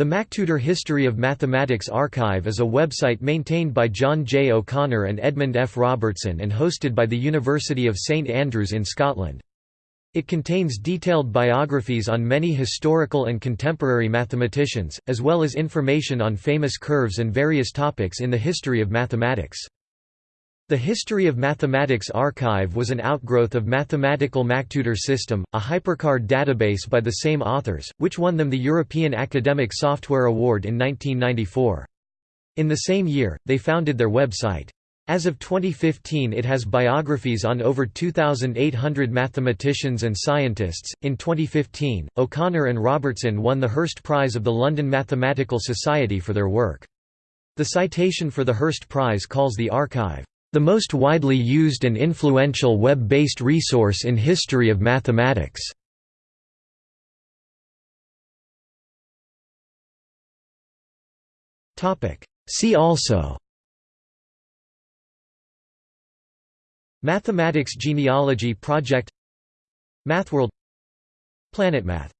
The MacTutor History of Mathematics Archive is a website maintained by John J. O'Connor and Edmund F. Robertson and hosted by the University of St Andrews in Scotland. It contains detailed biographies on many historical and contemporary mathematicians, as well as information on famous curves and various topics in the history of mathematics. The History of Mathematics Archive was an outgrowth of Mathematical MacTutor System, a hypercard database by the same authors, which won them the European Academic Software Award in 1994. In the same year, they founded their website. As of 2015, it has biographies on over 2,800 mathematicians and scientists. In 2015, O'Connor and Robertson won the Hirst Prize of the London Mathematical Society for their work. The citation for the Hirst Prize calls the archive the most widely used and influential web-based resource in history of mathematics. See also Mathematics Genealogy Project MathWorld PlanetMath